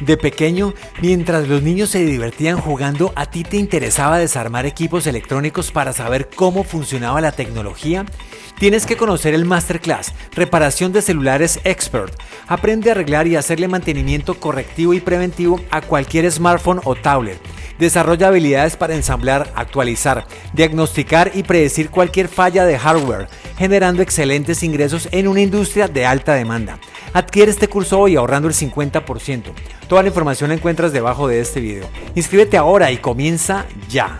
De pequeño, mientras los niños se divertían jugando, ¿a ti te interesaba desarmar equipos electrónicos para saber cómo funcionaba la tecnología? Tienes que conocer el Masterclass, Reparación de Celulares Expert. Aprende a arreglar y hacerle mantenimiento correctivo y preventivo a cualquier smartphone o tablet. Desarrolla habilidades para ensamblar, actualizar, diagnosticar y predecir cualquier falla de hardware, generando excelentes ingresos en una industria de alta demanda. Adquiere este curso hoy ahorrando el 50%. Toda la información la encuentras debajo de este video. Inscríbete ahora y comienza ya.